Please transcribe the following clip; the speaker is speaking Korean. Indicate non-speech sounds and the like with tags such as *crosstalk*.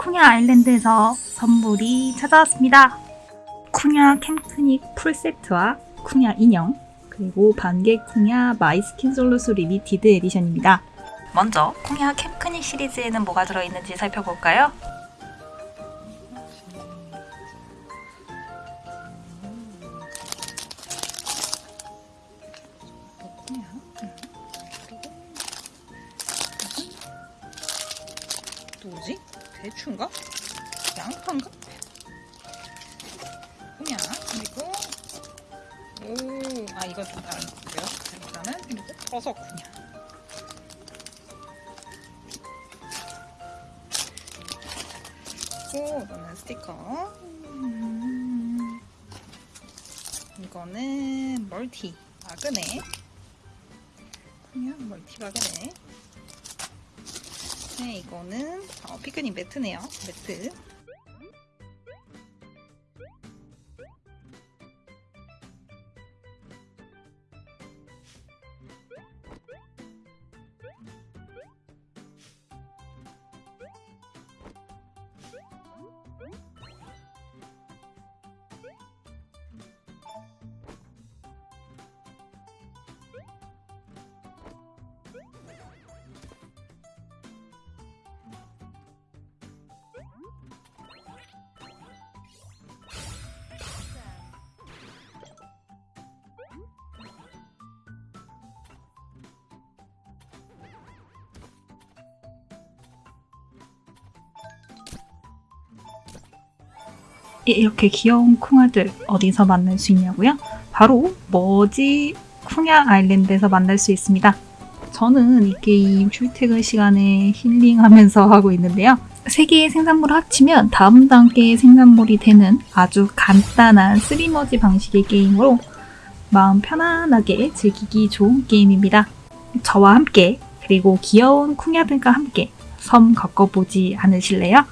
쿵야 아일랜드에서 선물이 찾아왔습니다. 쿵야 캠프닉 풀세트와 쿵야 인형 그리고 반개 쿵야 마이스킨 솔루스 Limited Edition입니다. 먼저 쿵야 캠프닉 시리즈에는 뭐가 들어있는지 살펴볼까요? 뭐지? 대추인가? 양파인가? 그냥 그리고 오아 이거 다 다른 거고요. 일단은 그리고 버섯 그냥 그리고 이거는 스티커 음, 이거는 멀티 마그네 그냥 멀티 마그네 네, 이거는 어, 피크닉 매트네요. 매트. 이렇게 귀여운 쿵아들 어디서 만날 수 있냐고요? 바로 머지 쿵야 아일랜드에서 만날 수 있습니다. 저는 이 게임 출퇴근 시간에 힐링하면서 *laughs* 하고 있는데요. 세 개의 생산물을 합치면 다음 단계의 생산물이 되는 아주 간단한 쓰리머지 방식의 게임으로 마음 편안하게 즐기기 좋은 게임입니다. 저와 함께 그리고 귀여운 쿵야들과 함께 섬 걷어보지 않으실래요?